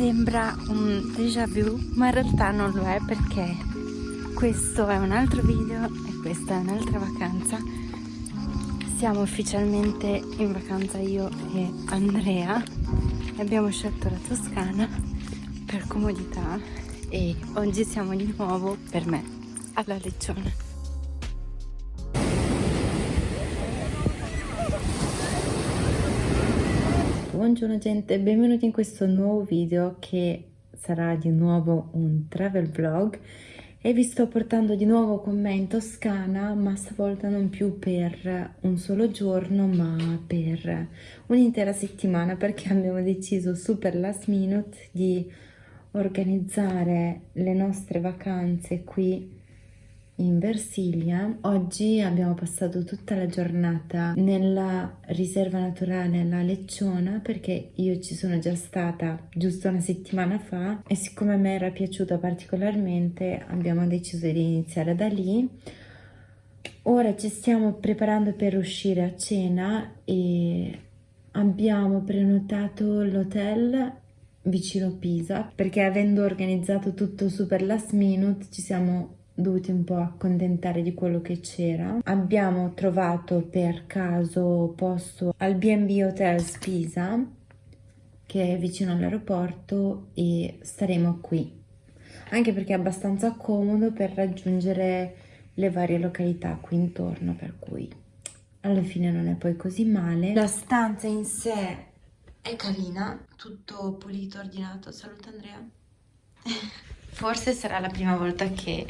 sembra un déjà vu, ma in realtà non lo è perché questo è un altro video e questa è un'altra vacanza. Siamo ufficialmente in vacanza io e Andrea e abbiamo scelto la Toscana per comodità e oggi siamo di nuovo per me alla Leccione. Buongiorno gente, benvenuti in questo nuovo video che sarà di nuovo un travel vlog. E vi sto portando di nuovo con me in Toscana ma stavolta non più per un solo giorno ma per un'intera settimana perché abbiamo deciso super last minute di organizzare le nostre vacanze qui in Versilia. Oggi abbiamo passato tutta la giornata nella riserva naturale La Lecciona perché io ci sono già stata giusto una settimana fa e siccome a me era piaciuta particolarmente abbiamo deciso di iniziare da lì. Ora ci stiamo preparando per uscire a cena e abbiamo prenotato l'hotel vicino Pisa perché avendo organizzato tutto super last minute ci siamo dovuti un po' accontentare di quello che c'era. Abbiamo trovato per caso posto al B&B Hotels Pisa, che è vicino all'aeroporto, e staremo qui. Anche perché è abbastanza comodo per raggiungere le varie località qui intorno, per cui alla fine non è poi così male. La stanza in sé è carina, tutto pulito, ordinato. Saluta Andrea. Forse sarà la prima volta che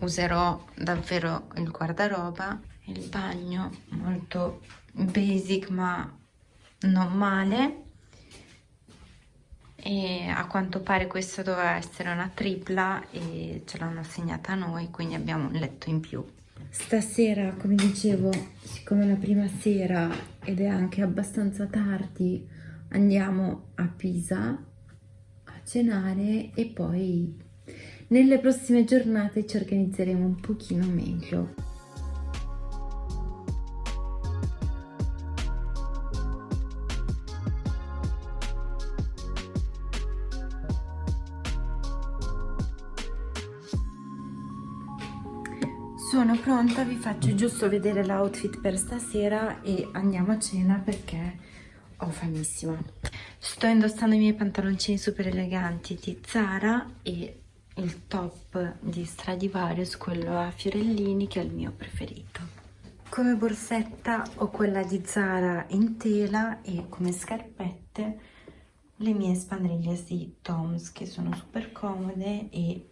userò davvero il guardaroba il bagno molto basic ma non male. E a quanto pare questa doveva essere una tripla e ce l'hanno assegnata a noi quindi abbiamo un letto in più. Stasera come dicevo siccome è la prima sera ed è anche abbastanza tardi andiamo a Pisa a cenare e poi nelle prossime giornate ci organizzeremo un pochino meglio. Sono pronta, vi faccio giusto vedere l'outfit per stasera e andiamo a cena perché ho famissima. Sto indossando i miei pantaloncini super eleganti di Zara e il top di Stradivarius, quello a fiorellini, che è il mio preferito. Come borsetta ho quella di Zara in tela e come scarpette le mie spandriglias di Toms che sono super comode e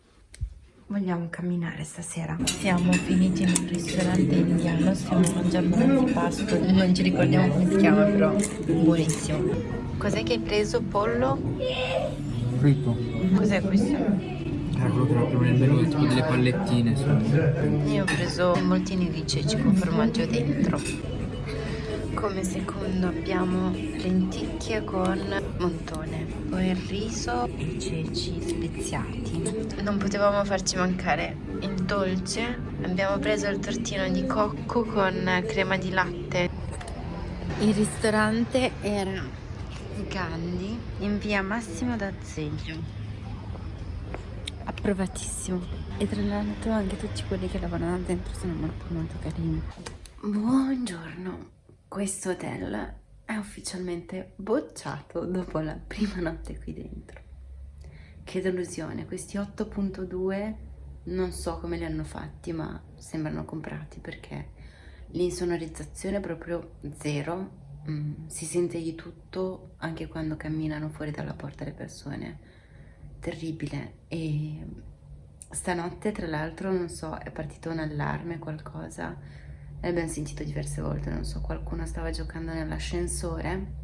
vogliamo camminare stasera. Siamo finiti in un ristorante indiano, stiamo mangiando un antipasto, non ci ricordiamo come si chiama però buonissimo. Cos'è che hai preso? Pollo? Fritto. Cos'è questo? Era che proprio nel menù, tipo delle pallettine. Io ho preso moltini di ceci con formaggio dentro. Come secondo abbiamo lenticchie con montone, poi il riso e ceci speziati. Non potevamo farci mancare il dolce. Abbiamo preso il tortino di cocco con crema di latte. Il ristorante era Gandhi in via Massimo d'Azeglio approvatissimo. E tra l'altro anche tutti quelli che lavorano dentro sono molto molto carini. Buongiorno. Questo hotel è ufficialmente bocciato dopo la prima notte qui dentro. Che delusione. Questi 8.2 non so come li hanno fatti ma sembrano comprati perché l'insonorizzazione è proprio zero. Mm, si sente di tutto anche quando camminano fuori dalla porta le persone terribile. E stanotte tra l'altro non so è partito un allarme qualcosa. L'abbiamo sentito diverse volte non so qualcuno stava giocando nell'ascensore.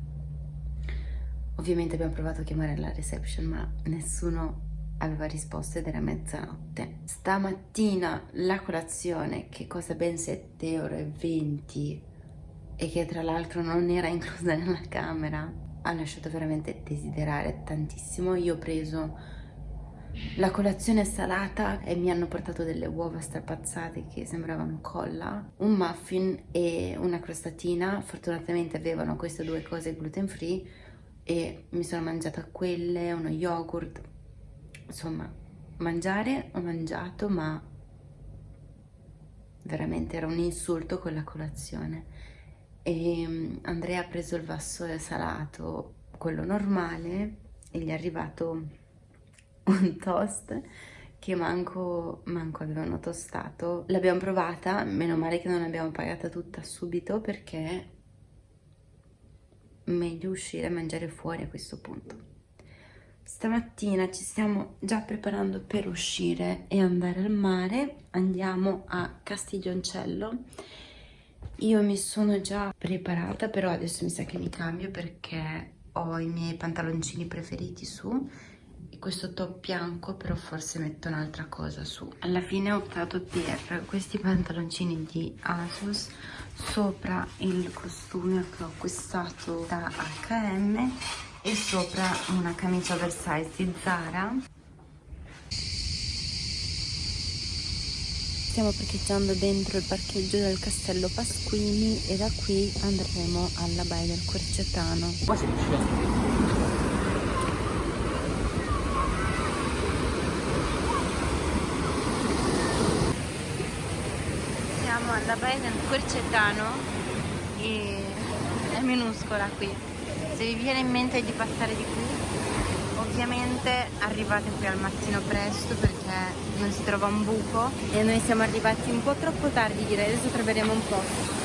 Ovviamente abbiamo provato a chiamare la reception ma nessuno aveva risposto ed era mezzanotte. Stamattina la colazione che costa ben 7,20 euro e che tra l'altro non era inclusa nella camera ha lasciato veramente desiderare tantissimo. Io ho preso la colazione salata e mi hanno portato delle uova strapazzate che sembravano colla, un muffin e una crostatina. Fortunatamente avevano queste due cose gluten free e mi sono mangiata quelle, uno yogurt, insomma, mangiare ho mangiato, ma veramente era un insulto quella colazione. E mm, Andrea ha preso il vaso salato, quello normale, e gli è arrivato un toast che manco, manco avevano tostato. L'abbiamo provata, meno male che non l'abbiamo pagata tutta subito perché meglio uscire a mangiare fuori a questo punto. Stamattina ci stiamo già preparando per uscire e andare al mare, andiamo a Castiglioncello. Io mi sono già preparata, però adesso mi sa che mi cambio perché ho i miei pantaloncini preferiti su e questo top bianco, però forse metto un'altra cosa su. Alla fine ho optato per questi pantaloncini di Asus sopra il costume che ho acquistato da H&M e sopra una camicia oversize di Zara stiamo parcheggiando dentro il parcheggio del castello Pasquini e da qui andremo alla baia del Quercetano siamo alla baia del Quercetano e è minuscola qui. Se vi viene in mente di passare di qui ovviamente arrivate qui al mattino presto perché non si trova un buco. E noi siamo arrivati un po' troppo tardi direi. Adesso troveremo un posto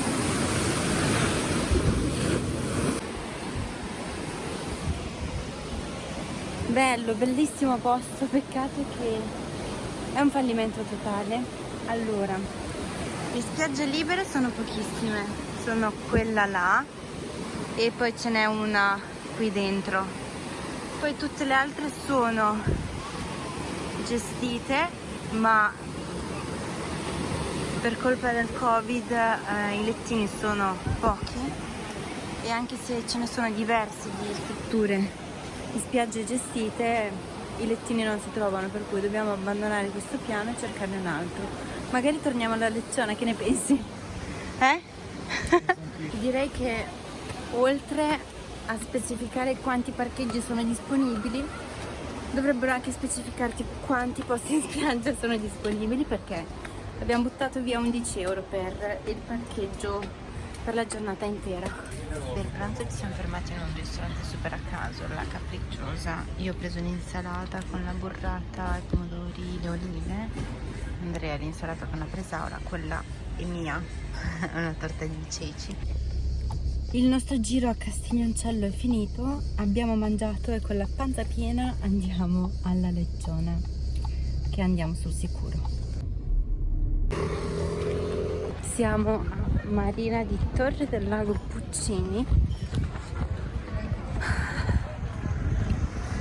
bello bellissimo posto. Peccato che è un fallimento totale. Allora le spiagge libere sono pochissime. Sono quella là e poi ce n'è una qui dentro poi tutte le altre sono gestite ma per colpa del covid eh, i lettini sono pochi e anche se ce ne sono diverse di strutture di spiagge gestite i lettini non si trovano per cui dobbiamo abbandonare questo piano e cercarne un altro magari torniamo alla lezione che ne pensi? eh? direi che oltre a specificare quanti parcheggi sono disponibili. Dovrebbero anche specificarti quanti posti in spiaggia sono disponibili perché abbiamo buttato via 11 euro per il parcheggio per la giornata intera. Per pranzo ci siamo fermati in un ristorante super a caso la capricciosa. Io ho preso un'insalata con la burrata, i pomodori, le olive Andrea l'insalata con la presaura quella è mia. Una torta di ceci il nostro giro a Castiglioncello è finito, abbiamo mangiato e con la panza piena andiamo alla lezione, che andiamo sul sicuro. Siamo a Marina di Torre del Lago Puccini.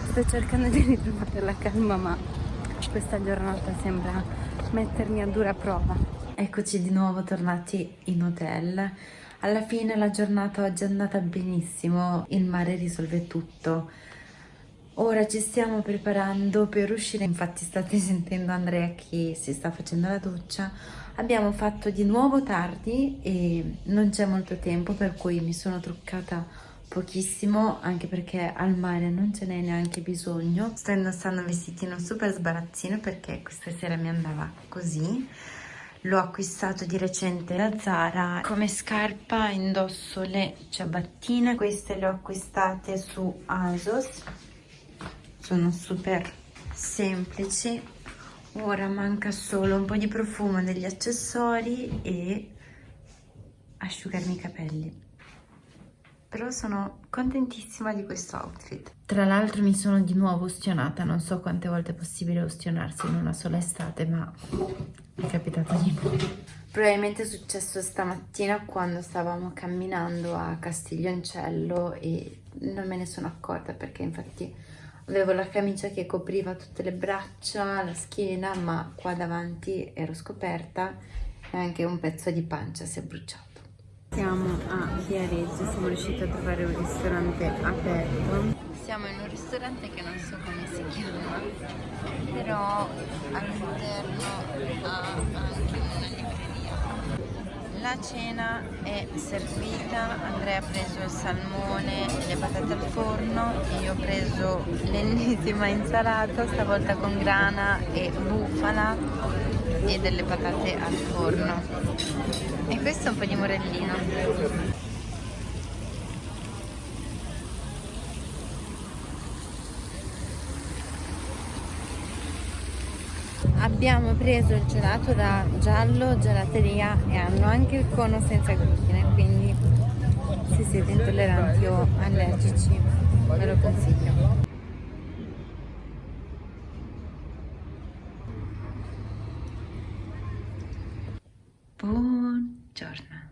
Sto cercando di ritrovare la calma ma questa giornata sembra mettermi a dura prova. Eccoci di nuovo tornati in hotel alla fine la giornata oggi è andata benissimo, il mare risolve tutto. Ora ci stiamo preparando per uscire, infatti state sentendo Andrea che si sta facendo la doccia. Abbiamo fatto di nuovo tardi e non c'è molto tempo per cui mi sono truccata pochissimo anche perché al mare non ce n'è neanche bisogno. Sto indossando un vestitino super sbarazzino perché questa sera mi andava così l'ho acquistato di recente da Zara. Come scarpa indosso le ciabattine. Queste le ho acquistate su ASOS. Sono super semplici. Ora manca solo un po' di profumo degli accessori e asciugarmi i capelli però sono contentissima di questo outfit. Tra l'altro mi sono di nuovo ustionata, non so quante volte è possibile ustionarsi in una sola estate, ma è capitato di nuovo. Probabilmente è successo stamattina quando stavamo camminando a Castiglioncello e non me ne sono accorta perché infatti avevo la camicia che copriva tutte le braccia, la schiena, ma qua davanti ero scoperta e anche un pezzo di pancia si è bruciato. Siamo a Viareggio, siamo riusciti a trovare un ristorante aperto. Siamo in un ristorante che non so come si chiama, però all'interno ha anche una libreria. La cena è servita, Andrea ha preso il salmone e le patate al forno, io ho preso l'ennesima insalata, stavolta con grana e bufala e delle patate al forno. E questo è un po' di morellino. abbiamo preso il gelato da giallo gelateria e hanno anche il cono senza glutine quindi se siete intolleranti o allergici ve lo consiglio buongiorno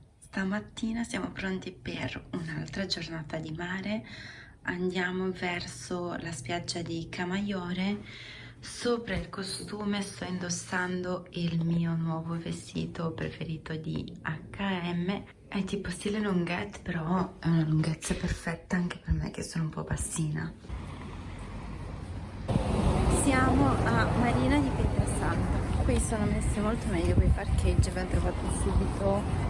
stamattina siamo pronti per un'altra giornata di mare andiamo verso la spiaggia di Camaiore Sopra il costume sto indossando il mio nuovo vestito preferito di H&M È tipo stile lunghette, però è una lunghezza perfetta anche per me che sono un po' bassina. Siamo a Marina di Pietrasanta. Qui sono messe molto meglio quei parcheggi, abbiamo trovato subito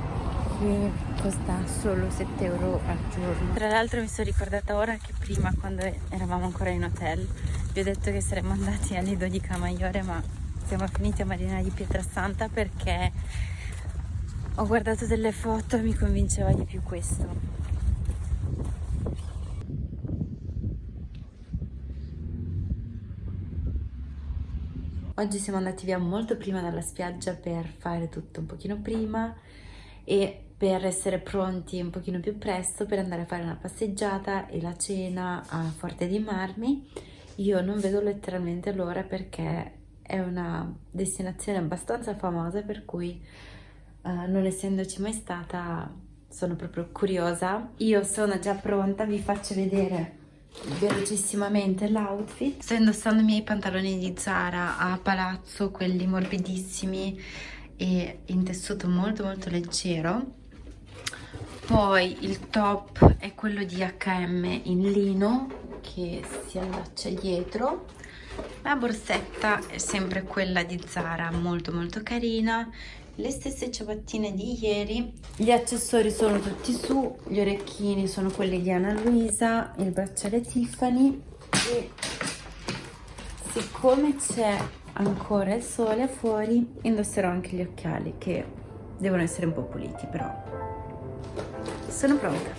che costa solo 7 euro al giorno. Tra l'altro mi sono ricordata ora che prima quando eravamo ancora in hotel vi ho detto che saremmo andati a Lido di Camaiore ma siamo finiti a Marina di Pietrasanta perché ho guardato delle foto e mi convinceva di più questo. Oggi siamo andati via molto prima dalla spiaggia per fare tutto un pochino prima e per essere pronti un pochino più presto per andare a fare una passeggiata e la cena a Forte dei Marmi. Io non vedo letteralmente l'ora perché è una destinazione abbastanza famosa per cui uh, non essendoci mai stata sono proprio curiosa. Io sono già pronta, vi faccio vedere velocissimamente l'outfit. Sto indossando i miei pantaloni di Zara a palazzo, quelli morbidissimi e in tessuto molto molto leggero poi il top è quello di H&M in lino che si allaccia dietro. La borsetta è sempre quella di Zara molto molto carina. Le stesse ciabattine di ieri. Gli accessori sono tutti su gli orecchini sono quelli di Anna Luisa il bracciale Tiffany. E siccome c'è ancora il sole fuori indosserò anche gli occhiali che devono essere un po' puliti però sono pronta.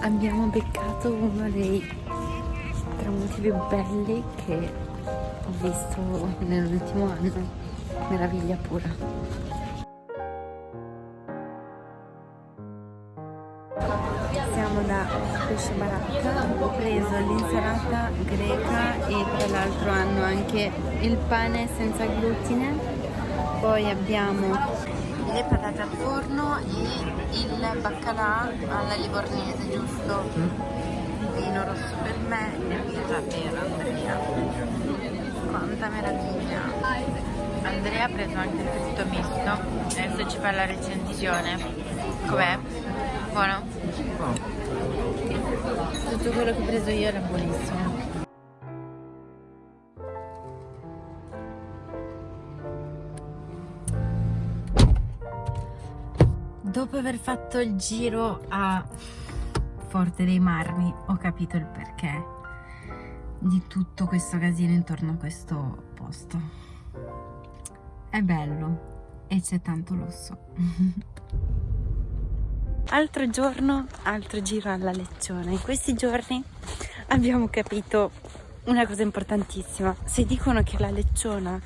Abbiamo beccato uno dei tramonti più belli che ho visto nell'ultimo anno, meraviglia pura. Pesce baracca ho preso l'insalata greca e tra l'altro hanno anche il pane senza glutine. Poi abbiamo le patate al forno e il baccalà alla livornese giusto? Vino rosso per me e birra per Andrea. Quanta meraviglia. Andrea ha preso anche il fritto misto. Adesso ci fa la recensione. Com'è? buono? Oh tutto quello che ho preso io era buonissimo. Dopo aver fatto il giro a Forte dei Marmi ho capito il perché di tutto questo casino intorno a questo posto. È bello e c'è tanto lusso altro giorno, altro giro alla Leccione. In questi giorni abbiamo capito una cosa importantissima. Se dicono che la Lecciona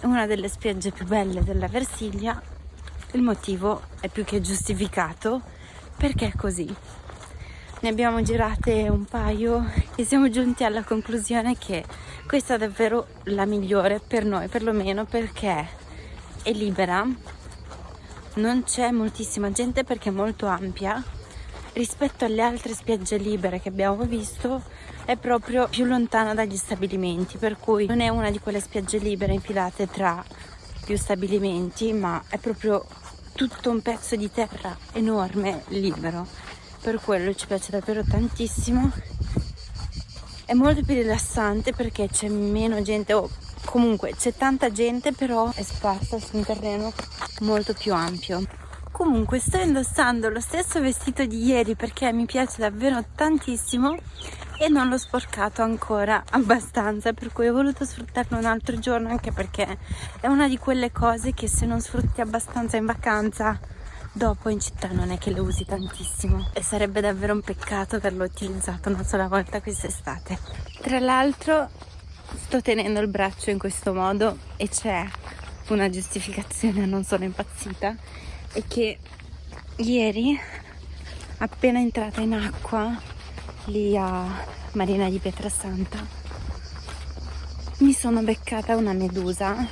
è una delle spiagge più belle della Versilia, il motivo è più che giustificato perché è così. Ne abbiamo girate un paio e siamo giunti alla conclusione che questa è davvero la migliore per noi, perlomeno perché è libera, non c'è moltissima gente perché è molto ampia rispetto alle altre spiagge libere che abbiamo visto è proprio più lontana dagli stabilimenti per cui non è una di quelle spiagge libere infilate tra più stabilimenti ma è proprio tutto un pezzo di terra enorme, libero. Per quello ci piace davvero tantissimo. È molto più rilassante perché c'è meno gente, o comunque c'è tanta gente, però è sparsa su un terreno molto più ampio. Comunque sto indossando lo stesso vestito di ieri perché mi piace davvero tantissimo e non l'ho sporcato ancora abbastanza per cui ho voluto sfruttarlo un altro giorno anche perché è una di quelle cose che se non sfrutti abbastanza in vacanza dopo in città non è che le usi tantissimo e sarebbe davvero un peccato averlo utilizzato una sola volta quest'estate tra l'altro sto tenendo il braccio in questo modo e c'è una giustificazione non sono impazzita è che ieri appena entrata in acqua lì a Marina di Pietrasanta mi sono beccata una medusa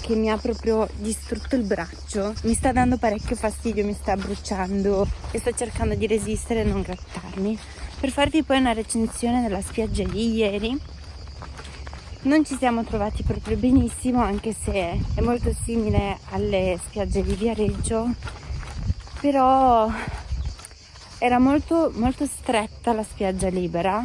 che mi ha proprio distrutto il braccio mi sta dando parecchio fastidio mi sta bruciando e sto cercando di resistere e non grattarmi. Per farvi poi una recensione della spiaggia di ieri non ci siamo trovati proprio benissimo anche se è molto simile alle spiagge di Viareggio però era molto, molto stretta la spiaggia libera,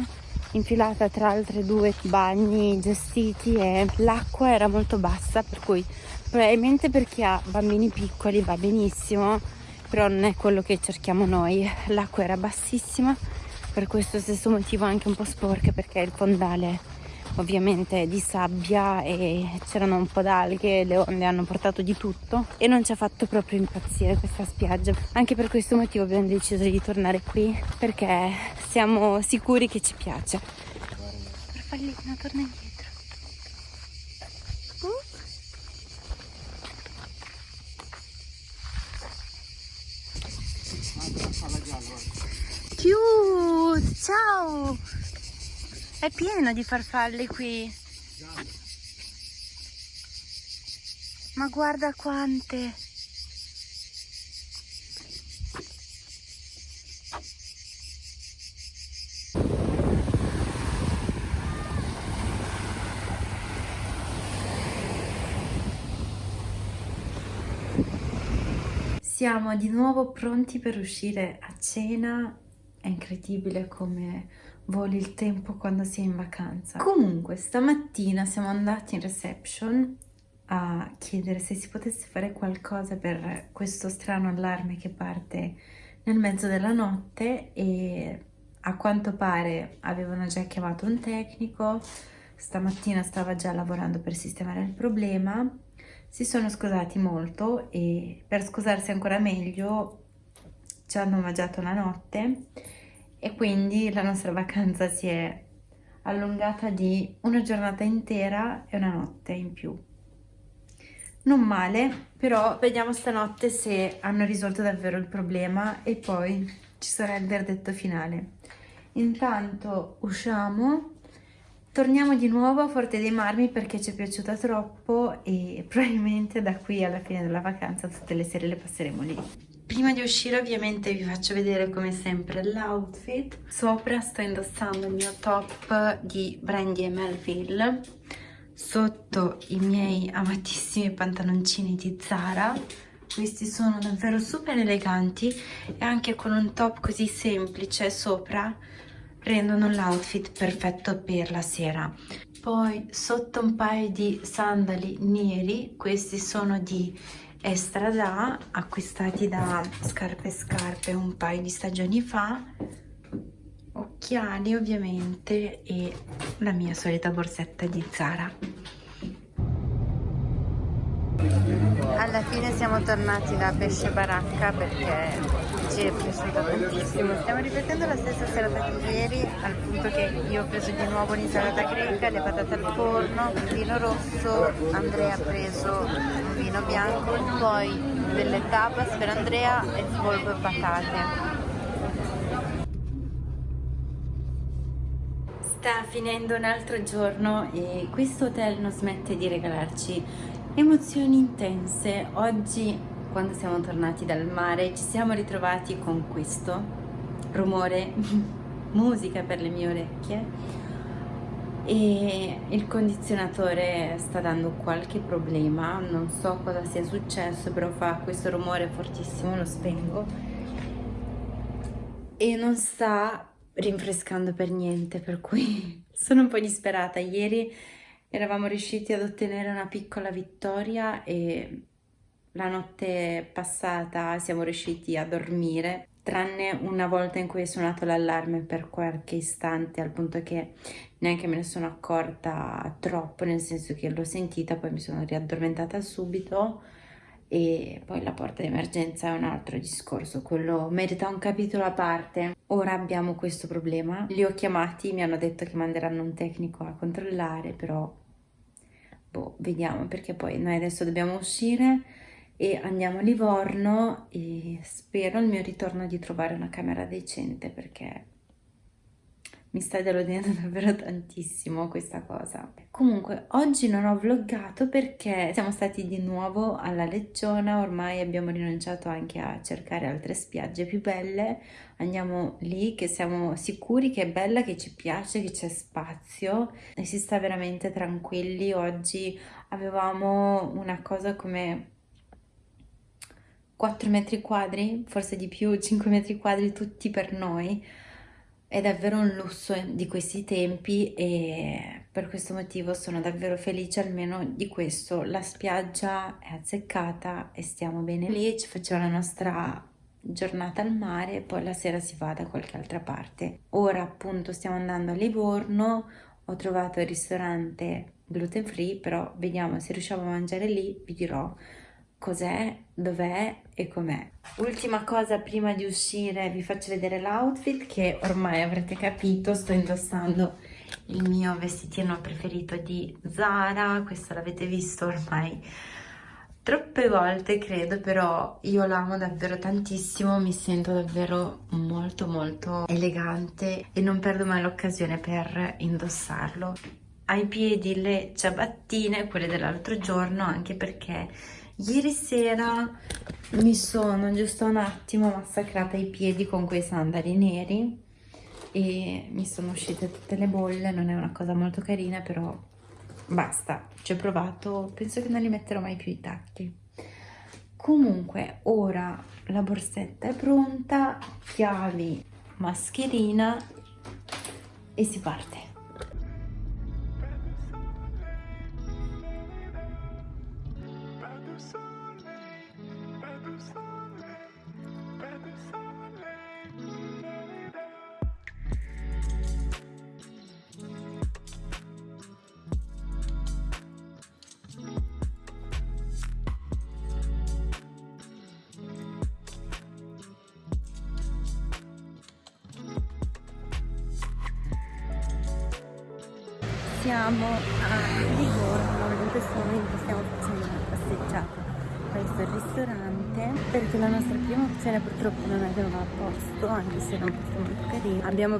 infilata tra altre due bagni gestiti e l'acqua era molto bassa, per cui probabilmente per chi ha bambini piccoli va benissimo, però non è quello che cerchiamo noi. L'acqua era bassissima, per questo stesso motivo anche un po' sporca perché il fondale ovviamente di sabbia e c'erano un po' d'alghe, le onde hanno portato di tutto e non ci ha fatto proprio impazzire questa spiaggia. Anche per questo motivo abbiamo deciso di tornare qui perché siamo sicuri che ci piace. Farfallina, torna indietro. Uh. Cute! Ciao! È pieno di farfalle qui. Ma guarda quante. Siamo di nuovo pronti per uscire a cena. È incredibile come voli il tempo quando si è in vacanza. Comunque, stamattina siamo andati in reception a chiedere se si potesse fare qualcosa per questo strano allarme che parte nel mezzo della notte e a quanto pare avevano già chiamato un tecnico, stamattina stava già lavorando per sistemare il problema, si sono scusati molto e per scusarsi ancora meglio ci hanno mangiato la notte e quindi la nostra vacanza si è allungata di una giornata intera e una notte in più. Non male, però vediamo stanotte se hanno risolto davvero il problema e poi ci sarà il verdetto finale. Intanto usciamo, torniamo di nuovo a Forte dei Marmi perché ci è piaciuta troppo e probabilmente da qui alla fine della vacanza tutte le sere le passeremo lì. Prima di uscire ovviamente vi faccio vedere come sempre l'outfit. Sopra sto indossando il mio top di Brandy e Melville. Sotto i miei amatissimi pantaloncini di Zara. Questi sono davvero super eleganti e anche con un top così semplice sopra rendono l'outfit perfetto per la sera. Poi sotto un paio di sandali neri, questi sono di Estrada acquistati da Scarpe Scarpe un paio di stagioni fa. Occhiali ovviamente e la mia solita borsetta di Zara alla fine siamo tornati da Pesce Baracca perché ci è piaciuto tantissimo. Stiamo ripetendo la stessa serata di ieri al punto che io ho preso di nuovo l'insalata greca, le patate al forno, il vino rosso Andrea ha preso un vino bianco poi delle tapas per Andrea e polpo e patate. Sta finendo un altro giorno e questo hotel non smette di regalarci emozioni intense. Oggi, quando siamo tornati dal mare, ci siamo ritrovati con questo rumore, musica per le mie orecchie, e il condizionatore sta dando qualche problema, non so cosa sia successo, però fa questo rumore fortissimo, lo spengo e non sta rinfrescando per niente, per cui sono un po' disperata. Ieri eravamo riusciti ad ottenere una piccola vittoria e la notte passata siamo riusciti a dormire tranne una volta in cui è suonato l'allarme per qualche istante al punto che neanche me ne sono accorta troppo nel senso che l'ho sentita poi mi sono riaddormentata subito e poi la porta di emergenza è un altro discorso quello merita un capitolo a parte. Ora abbiamo questo problema. Li ho chiamati mi hanno detto che manderanno un tecnico a controllare però boh vediamo perché poi noi adesso dobbiamo uscire e andiamo a Livorno e spero al mio ritorno di trovare una camera decente perché mi sta deludendo davvero tantissimo questa cosa. Comunque oggi non ho vloggato perché siamo stati di nuovo alla Leggiona, ormai abbiamo rinunciato anche a cercare altre spiagge più belle, andiamo lì che siamo sicuri che è bella, che ci piace, che c'è spazio e si sta veramente tranquilli. Oggi avevamo una cosa come 4 metri quadri, forse di più, 5 metri quadri tutti per noi. È davvero un lusso di questi tempi e per questo motivo sono davvero felice almeno di questo. La spiaggia è azzeccata e stiamo bene lì, ci facciamo la nostra giornata al mare e poi la sera si va da qualche altra parte. Ora appunto stiamo andando a Livorno, ho trovato il ristorante gluten free, però vediamo se riusciamo a mangiare lì, vi dirò cos'è, dov'è e com'è. Ultima cosa prima di uscire vi faccio vedere l'outfit che ormai avrete capito, sto indossando il mio vestitino preferito di Zara, questo l'avete visto ormai troppe volte credo però io l'amo davvero tantissimo mi sento davvero molto molto elegante e non perdo mai l'occasione per indossarlo ai piedi le ciabattine quelle dell'altro giorno anche perché Ieri sera mi sono giusto un attimo massacrata i piedi con quei sandali neri e mi sono uscite tutte le bolle, non è una cosa molto carina però basta, ci ho provato, penso che non li metterò mai più i tacchi. Comunque ora la borsetta è pronta, chiavi, mascherina e si parte.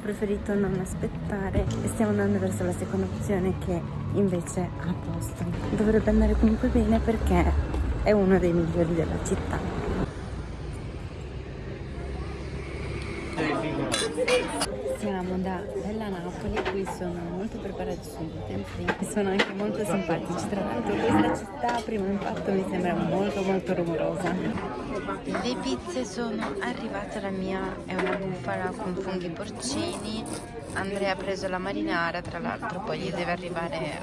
Preferito non aspettare e stiamo andando verso la seconda opzione che invece ha posto dovrebbe andare comunque bene perché è uno dei migliori della città siamo da Bella Napoli, qui sono molto preparati sul gluten free sono anche molto simpatici. Tra l'altro questa città a primo impatto mi sembra molto molto rumorosa. Le pizze sono arrivate, la mia è una bufala con funghi porcini, Andrea ha preso la marinara, tra l'altro poi gli deve arrivare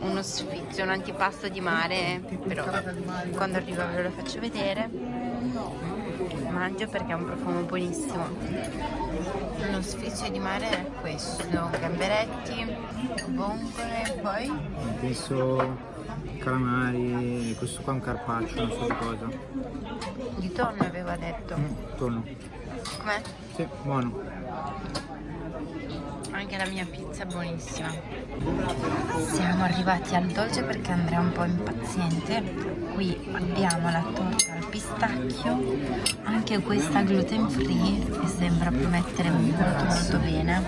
uno sfizio, un antipasto di mare, però quando arriva ve lo faccio vedere. Mangio perché ha un profumo buonissimo. Lo sfizio di mare è questo gamberetti vongole poi? Penso calamari questo qua è un carpaccio non so di cosa. Di tonno aveva detto. Mm, tonno com'è? sì buono. Anche la mia pizza è buonissima. Siamo arrivati al dolce perché Andrea è un po' impaziente. Qui abbiamo la torta al pistacchio anche questa gluten free e sembra promettere molto molto bene.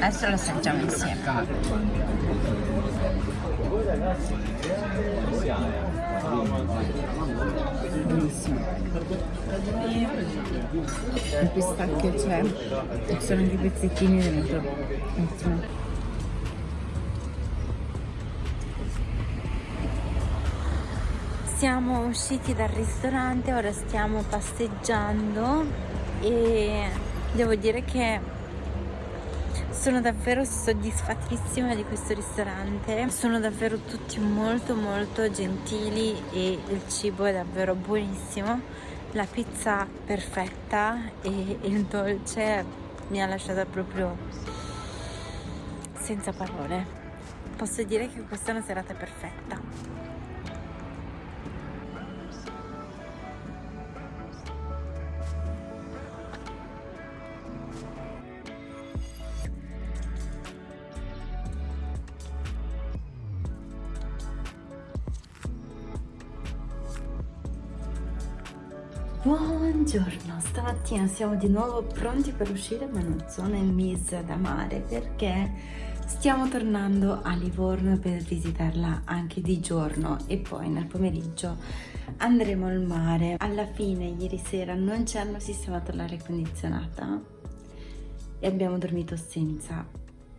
Adesso lo assaggiamo insieme buonissimo il pistacchio c'è ci sono anche i pezzettini dentro. Ottimo siamo usciti dal ristorante ora stiamo passeggiando e devo dire che sono davvero soddisfattissima di questo ristorante. Sono davvero tutti molto molto gentili e il cibo è davvero buonissimo. La pizza perfetta e il dolce mi ha lasciato proprio senza parole. Posso dire che questa è una serata perfetta Buongiorno, stamattina siamo di nuovo pronti per uscire ma non sono in misa da mare perché stiamo tornando a Livorno per visitarla anche di giorno e poi nel pomeriggio andremo al mare. Alla fine ieri sera non ci hanno sistemato l'aria condizionata e abbiamo dormito senza.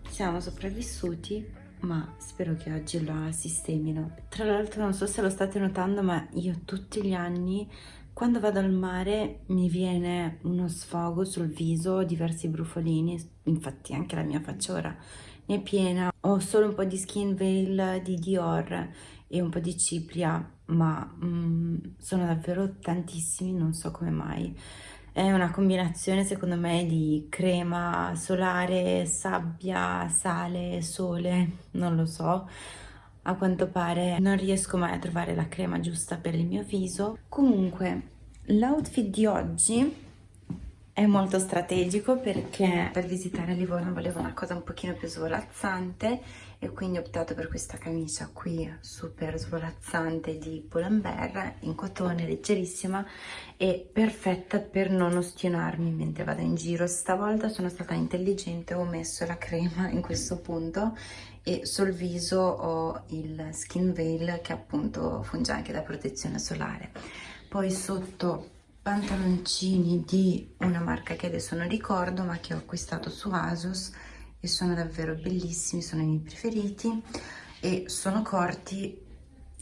Siamo sopravvissuti ma spero che oggi la sistemino. Tra l'altro non so se lo state notando ma io tutti gli anni quando vado al mare mi viene uno sfogo sul viso, diversi brufolini, infatti anche la mia faccia ora ne è piena. Ho solo un po' di Skin Veil di Dior e un po' di cipria, ma mm, sono davvero tantissimi, non so come mai. È una combinazione secondo me di crema solare, sabbia, sale, sole, non lo so a quanto pare non riesco mai a trovare la crema giusta per il mio viso. Comunque, l'outfit di oggi è molto strategico perché per visitare Livorno volevo una cosa un pochino più svolazzante e quindi ho optato per questa camicia qui super svolazzante di Pull&Bear in cotone leggerissima e perfetta per non ostinarmi mentre vado in giro. Stavolta sono stata intelligente ho messo la crema in questo punto e sul viso ho il skin veil che appunto funge anche da protezione solare. Poi sotto pantaloncini di una marca che adesso non ricordo ma che ho acquistato su Asus e sono davvero bellissimi, sono i miei preferiti e sono corti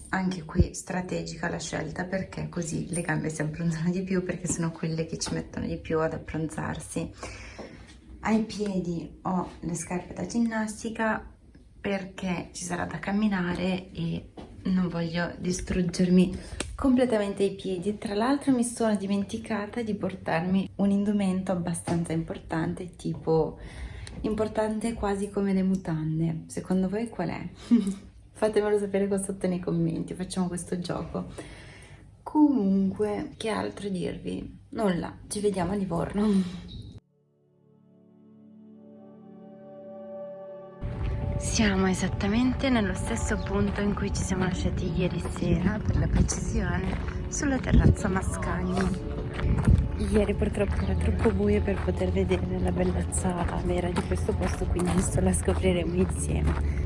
anche qui strategica la scelta perché così le gambe si abbronzano di più perché sono quelle che ci mettono di più ad abbronzarsi. Ai piedi ho le scarpe da ginnastica perché ci sarà da camminare e non voglio distruggermi completamente i piedi. Tra l'altro mi sono dimenticata di portarmi un indumento abbastanza importante tipo importante quasi come le mutande secondo voi qual è? fatemelo sapere qua sotto nei commenti facciamo questo gioco comunque che altro dirvi nulla ci vediamo a Livorno Siamo esattamente nello stesso punto in cui ci siamo lasciati ieri sera, per la precisione, sulla terrazza Mascagni. Ieri purtroppo era troppo buio per poter vedere la bellezza vera di questo posto, quindi adesso la scopriremo insieme.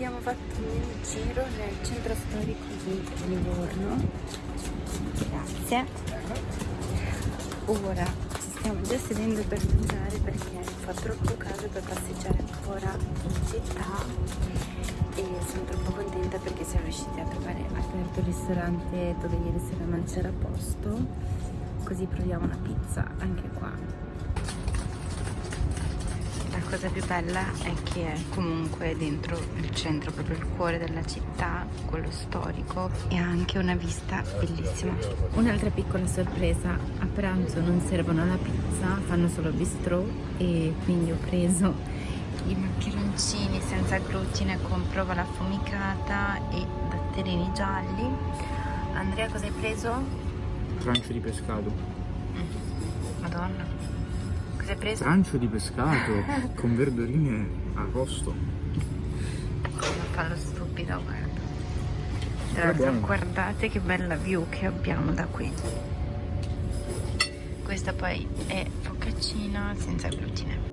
Abbiamo fatto un giro nel centro storico di Livorno. Grazie. Ora ci stiamo già sedendo per mangiare perché fa troppo caldo per passeggiare ancora in città. E sono troppo contenta perché siamo riusciti a trovare aperto il ristorante dove ieri sera non c'era posto. Così proviamo una pizza anche qua cosa più bella è che è comunque dentro il centro, proprio il cuore della città, quello storico e ha anche una vista bellissima. Un'altra piccola sorpresa, a pranzo non servono la pizza, fanno solo bistrò e quindi ho preso i maccheroncini senza glutine con prova affumicata e datterini gialli. Andrea cosa hai preso? Trancio di pescato. Madonna. Cosa hai preso? Trancio di pescato con verdurine a posto. Come fa lo stupido, guarda. Tra l'altro guardate che bella view che abbiamo da qui. Questa poi è focaccina senza glutine.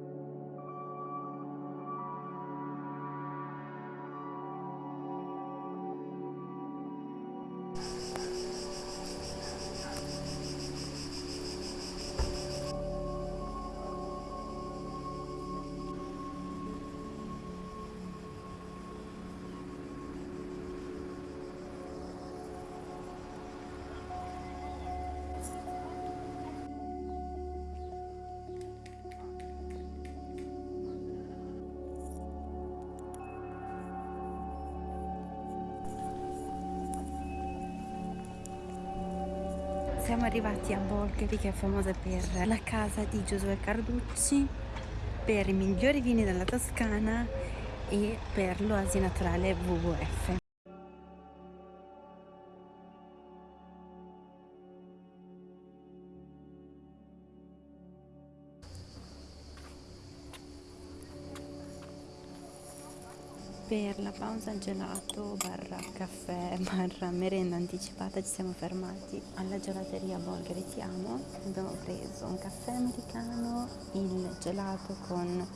A Bolgheri che è famosa per la casa di Giosuè Carducci, per i migliori vini della Toscana e per l'oasi naturale WWF. Per la pausa gelato barra caffè barra merenda anticipata ci siamo fermati alla gelateria Bolgheri Ti Amo. Abbiamo preso un caffè americano, il gelato con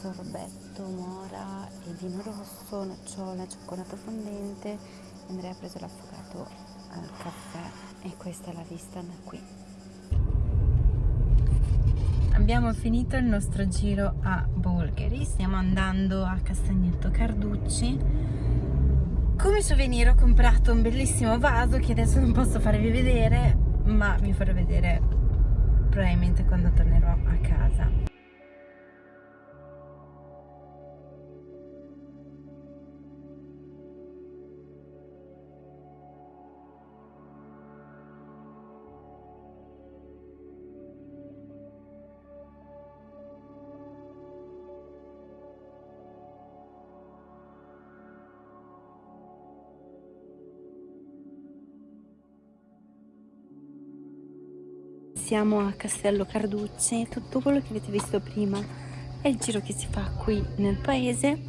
sorbetto, mora e vino rosso, nocciola, cioccolato fondente. Andrea ha preso l'affogato al caffè e questa è la vista da qui. Abbiamo finito il nostro giro a Bolgheri, stiamo andando a Castagnetto Carducci. Come souvenir ho comprato un bellissimo vaso che adesso non posso farvi vedere, ma vi farò vedere probabilmente quando tornerò a casa. Siamo a Castello Carducci, tutto quello che avete visto prima è il giro che si fa qui nel paese.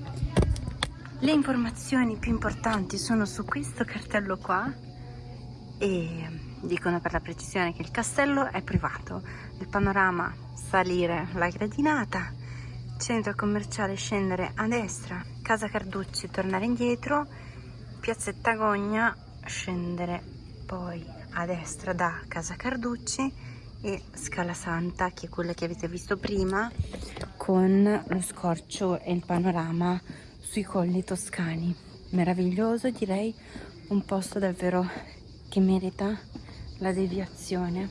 Le informazioni più importanti sono su questo cartello qua e dicono per la precisione che il castello è privato, il panorama salire la gradinata, centro commerciale scendere a destra, casa Carducci tornare indietro, piazzetta Gogna scendere poi a destra da casa Carducci e Scala Santa che è quella che avete visto prima con lo scorcio e il panorama sui colli toscani. Meraviglioso direi un posto davvero che merita la deviazione.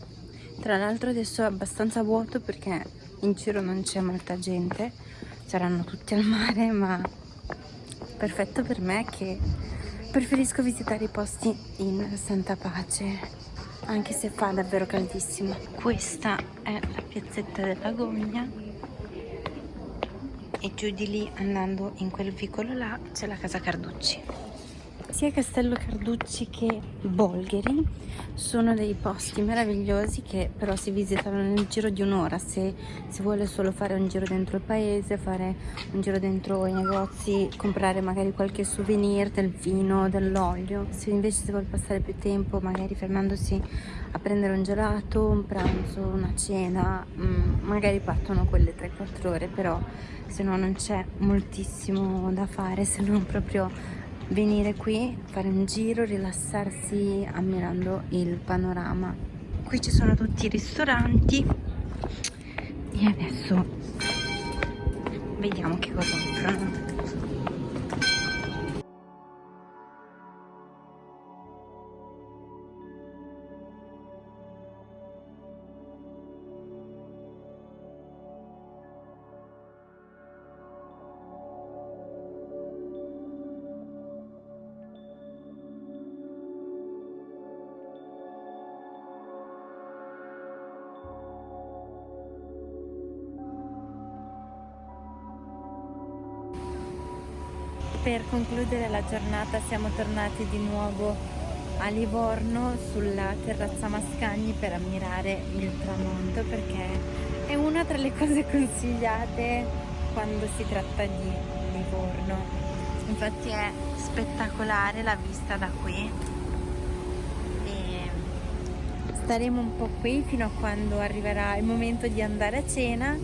Tra l'altro adesso è abbastanza vuoto perché in giro non c'è molta gente saranno tutti al mare ma perfetto per me che preferisco visitare i posti in santa pace anche se fa davvero caldissimo. Questa è la piazzetta della Gogna. E giù di lì andando in quel vicolo là c'è la casa Carducci sia Castello Carducci che Bolgheri sono dei posti meravigliosi che però si visitano nel giro di un'ora se si vuole solo fare un giro dentro il paese, fare un giro dentro i negozi, comprare magari qualche souvenir del vino, dell'olio. Se invece si vuole passare più tempo magari fermandosi a prendere un gelato, un pranzo, una cena, mh, magari partono quelle 3-4 ore, però se no non c'è moltissimo da fare se non proprio venire qui, fare un giro, rilassarsi ammirando il panorama. Qui ci sono tutti i ristoranti e adesso vediamo che cosa offrono. Per concludere la giornata siamo tornati di nuovo a Livorno sulla terrazza Mascagni per ammirare il tramonto perché è una tra le cose consigliate quando si tratta di Livorno. Infatti è spettacolare la vista da qui. E staremo un po' qui fino a quando arriverà il momento di andare a cena.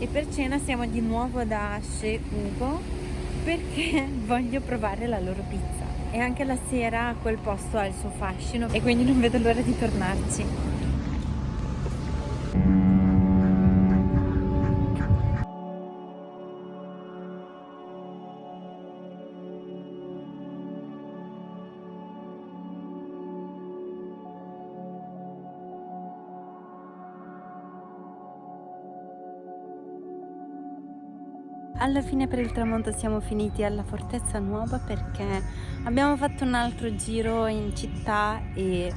E per cena siamo di nuovo da Asce Ugo perché voglio provare la loro pizza e anche la sera quel posto ha il suo fascino e quindi non vedo l'ora di tornarci. Alla fine per il tramonto siamo finiti alla Fortezza Nuova perché abbiamo fatto un altro giro in città e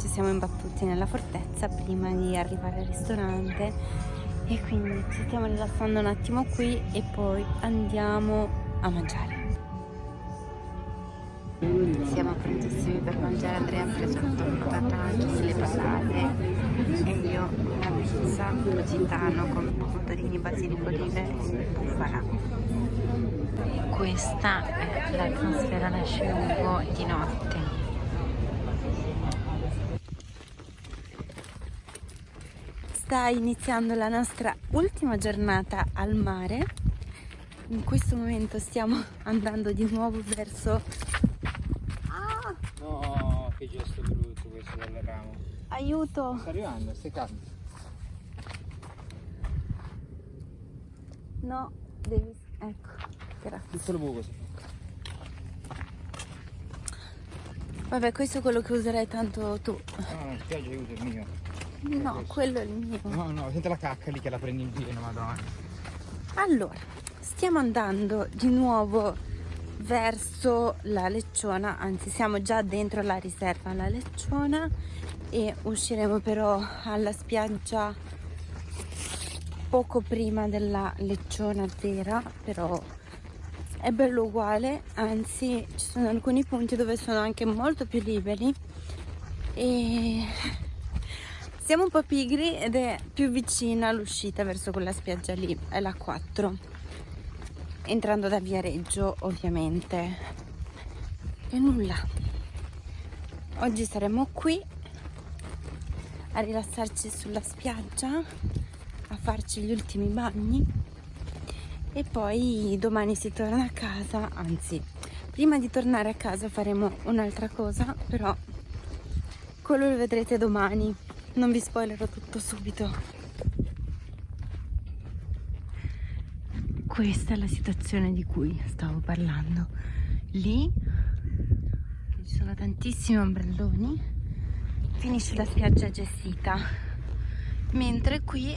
ci siamo imbattuti nella fortezza prima di arrivare al ristorante e quindi ci stiamo rilassando un attimo qui e poi andiamo a mangiare. Siamo prontissimi per mangiare, Andrea ha preso il tataki, le patate e io una pizza gitano con basilico, olive e bufala. Questa è l'atmosfera da Sciugo di notte. Sta iniziando la nostra ultima giornata al mare. In questo momento stiamo andando di nuovo verso che gesto brutto questo del ramo. Aiuto! Sta arrivando, stai calmo. No, devi... ecco, grazie. Buco si Vabbè, questo è quello che userai tanto tu. No, no, spiaggia aiuto il mio. No, questo. quello è il mio. No, no, senti la cacca lì che la prendi in pieno, madonna. Allora, stiamo andando di nuovo verso la Lecciona, anzi siamo già dentro la riserva alla Lecciona e usciremo però alla spiaggia poco prima della Lecciona vera, però è bello uguale, anzi ci sono alcuni punti dove sono anche molto più liberi. E siamo un po' pigri ed è più vicina l'uscita verso quella spiaggia lì, è la 4 entrando da Viareggio ovviamente. E nulla. Oggi saremo qui a rilassarci sulla spiaggia farci gli ultimi bagni e poi domani si torna a casa anzi prima di tornare a casa faremo un'altra cosa però quello lo vedrete domani. Non vi spoilerò tutto subito. Questa è la situazione di cui stavo parlando. Lì ci sono tantissimi ombrelloni finisce la spiaggia gestita. Mentre qui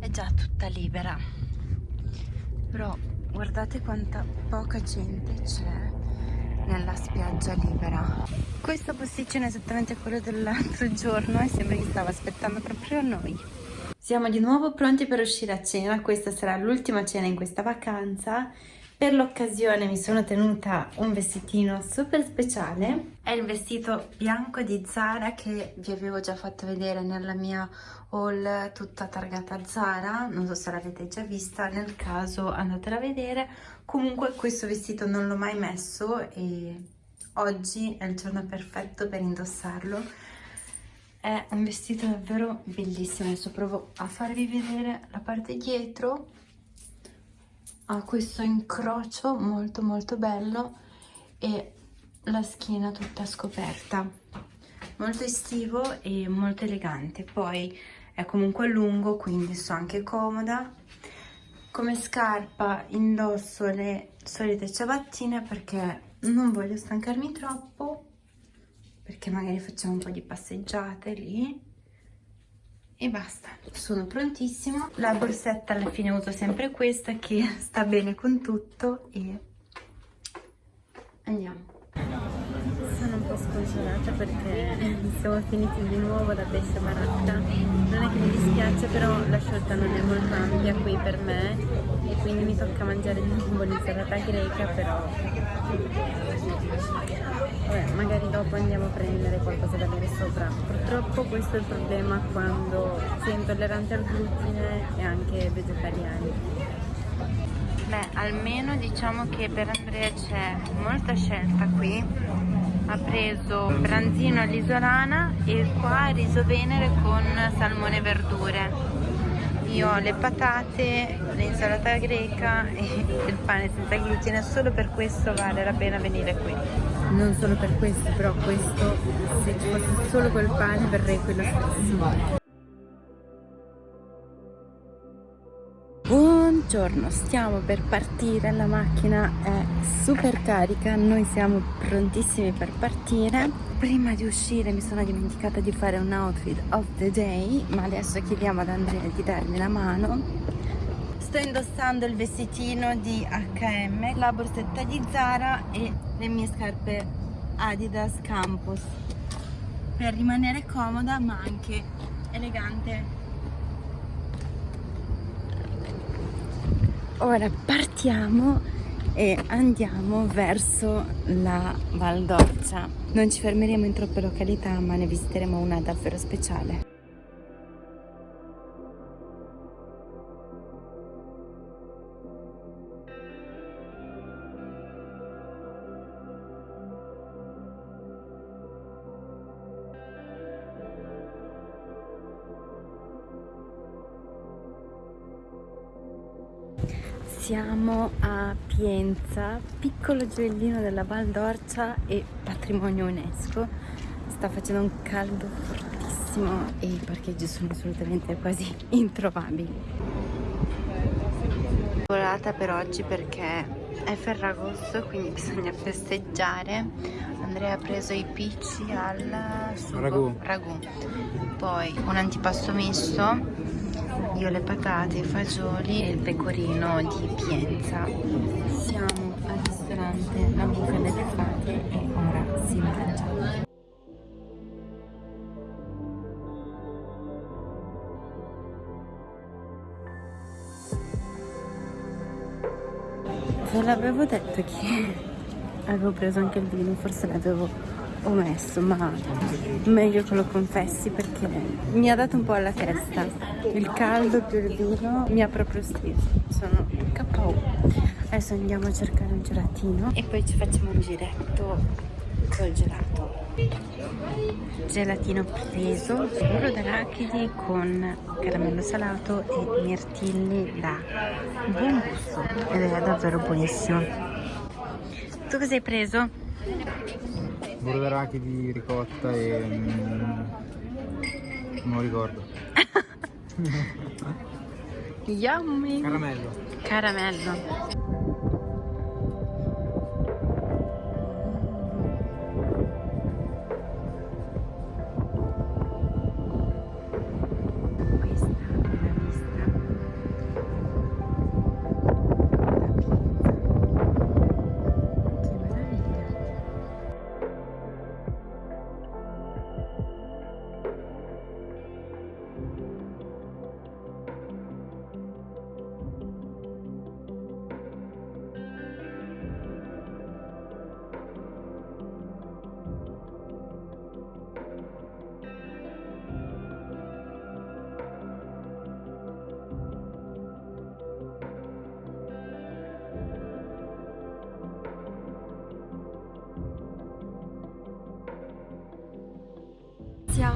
è già tutta libera. Però guardate quanta poca gente c'è nella spiaggia libera. Questo posticino è esattamente quello dell'altro giorno e sembra che stava aspettando proprio noi. Siamo di nuovo pronti per uscire a cena, questa sarà l'ultima cena in questa vacanza. Per l'occasione mi sono tenuta un vestitino super speciale, è il vestito bianco di Zara che vi avevo già fatto vedere nella mia haul tutta targata Zara, non so se l'avete già vista, nel caso andatela a vedere. Comunque questo vestito non l'ho mai messo e oggi è il giorno perfetto per indossarlo. È un vestito davvero bellissimo. Adesso provo a farvi vedere la parte dietro ha questo incrocio molto molto bello e la schiena tutta scoperta. Molto estivo e molto elegante. Poi è comunque lungo quindi sto anche comoda. Come scarpa indosso le solite ciabattine perché non voglio stancarmi troppo perché magari facciamo un po' di passeggiate lì e basta. Sono prontissima la borsetta alla fine uso sempre questa che sta bene con tutto e andiamo sono un po' sconsolata perché siamo finiti di nuovo da pesce baracca. Non è che mi dispiace però la scelta non è molto ampia qui per me e quindi mi tocca mangiare di nuovo l'insalata greca però Vabbè, magari dopo andiamo a prendere qualcosa da bere sopra. Purtroppo questo è il problema quando si è intolleranti al glutine e anche vegetariani. Beh, almeno diciamo che per Andrea c'è molta scelta qui. Ha preso branzino all'isolana e qua riso venere con salmone e verdure. Io ho le patate, l'insalata greca e il pane senza glutine, solo per questo vale la pena venire qui. Non solo per questo, però questo, se ci fosse solo quel pane verrei qui lo stesso. Buongiorno, stiamo per partire, la macchina è super carica, noi siamo prontissimi per partire. Prima di uscire mi sono dimenticata di fare un outfit of the day, ma adesso chiediamo ad Andrea di darmi la mano. Sto indossando il vestitino di H&M, la borsetta di Zara e le mie scarpe Adidas Campus per rimanere comoda ma anche elegante ora partiamo e andiamo verso la Val d'Orcia. Non ci fermeremo in troppe località ma ne visiteremo una davvero speciale Siamo a Pienza, piccolo gioiellino della Val d'Orcia e patrimonio UNESCO. Sta facendo un caldo fortissimo e i parcheggi sono assolutamente quasi introvabili. Volata per oggi perché è Ferragosto, quindi bisogna festeggiare. Andrea ha preso i picci al sugo, ragù. ragù. Poi un antipasto misto io le patate, i fagioli e il pecorino di Pienza. Siamo al ristorante La Buca delle Fate e ora si mangia. Ve l'avevo detto che avevo preso anche il vino, forse l'avevo omesso, ma meglio che lo confessi perché mi ha dato un po' alla testa. Il caldo più il vino mi ha proprio steso. Sono KO. Adesso andiamo a cercare un gelatino e poi ci facciamo un giretto col gelato. Gelatino preso, burro d'arachidi con caramello salato e mirtilli da buon gusto ed è davvero buonissimo. Tu cosa hai preso? Burro d'arachidi, ricotta e... Mm, non lo ricordo. Yummy! Caramello. Caramello.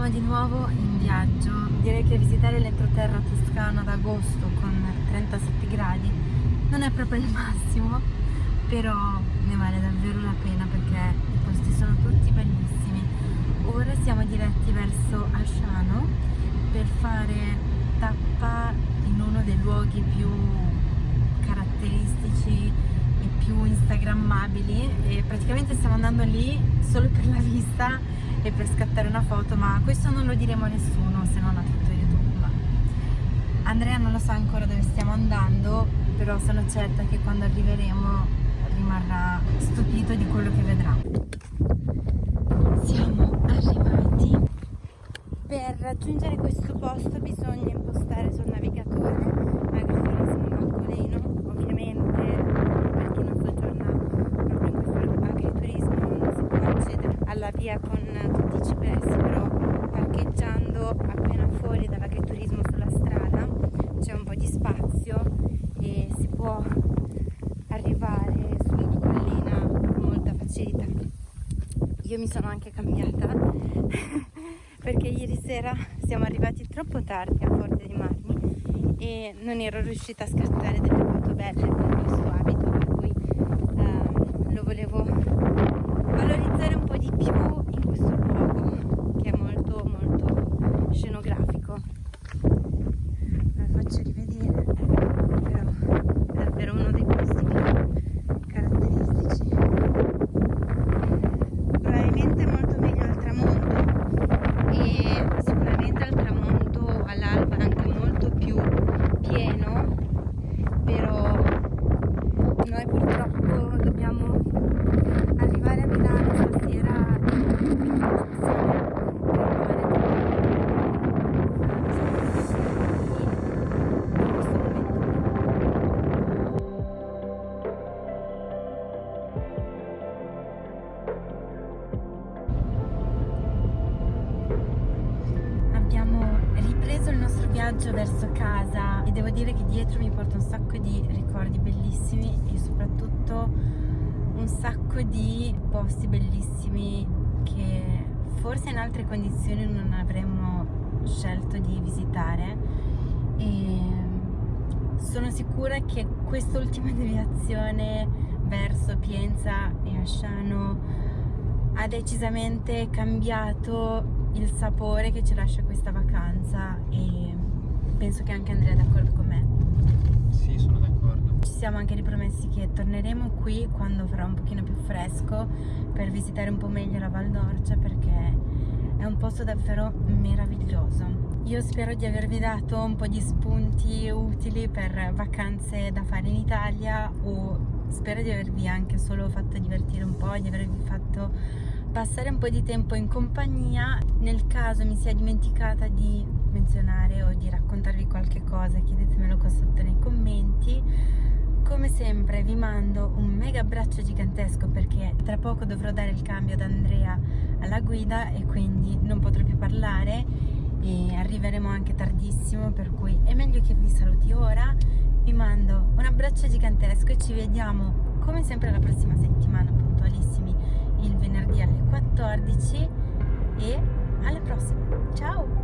Siamo di nuovo in viaggio. Direi che visitare l'entroterra toscana ad agosto con 37 gradi non è proprio il massimo, però ne vale davvero la pena perché i posti sono tutti bellissimi. Ora siamo diretti verso Asciano per fare tappa in uno dei luoghi più caratteristici e più instagrammabili e praticamente stiamo andando lì solo per la vista e per scattare una foto ma questo non lo diremo a nessuno se non a tutto youtube. Ma Andrea non lo sa ancora dove stiamo andando però sono certa che quando arriveremo rimarrà stupito di quello che vedrà siamo arrivati per raggiungere questo posto bisogna impostare sul navigatore agriturismo Baccoleno ovviamente per chi non soggiorna proprio in questo agriturismo non si può accedere alla via con tutti i GPS però parcheggiando appena fuori dall'agriturismo sulla strada c'è un po' di spazio e si può arrivare sulla collina con molta facilità io mi sono anche cambiata perché ieri sera siamo arrivati troppo tardi a Forte dei Marmi e non ero riuscita a scattare delle foto belle con questo visitare e sono sicura che quest'ultima deviazione verso Pienza e Asciano ha decisamente cambiato il sapore che ci lascia questa vacanza e penso che anche Andrea è d'accordo con me. Sì, sono d'accordo. Ci siamo anche ripromessi che torneremo qui quando farà un pochino più fresco per visitare un po' meglio la Val d'Orcia perché è un posto davvero meraviglioso. Io spero di avervi dato un po' di spunti utili per vacanze da fare in Italia o spero di avervi anche solo fatto divertire un po', di avervi fatto passare un po' di tempo in compagnia. Nel caso mi sia dimenticata di menzionare o di raccontarvi qualche cosa, chiedetemelo qua sotto nei commenti. Come sempre vi mando un mega abbraccio gigantesco perché tra poco dovrò dare il cambio ad Andrea alla guida e quindi non potrò più parlare e arriveremo anche tardissimo per cui è meglio che vi saluti ora. Vi mando un abbraccio gigantesco e ci vediamo come sempre la prossima settimana puntualissimi il venerdì alle 14 e alla prossima. Ciao